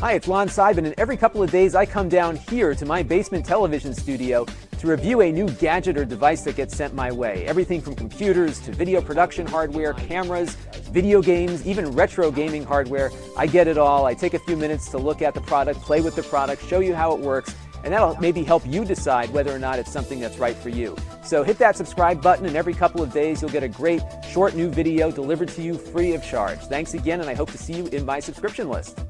Hi, it's Lon Seidman, and every couple of days I come down here to my basement television studio to review a new gadget or device that gets sent my way. Everything from computers to video production hardware, cameras, video games, even retro gaming hardware. I get it all. I take a few minutes to look at the product, play with the product, show you how it works, and that'll maybe help you decide whether or not it's something that's right for you. So hit that subscribe button, and every couple of days you'll get a great short new video delivered to you free of charge. Thanks again, and I hope to see you in my subscription list.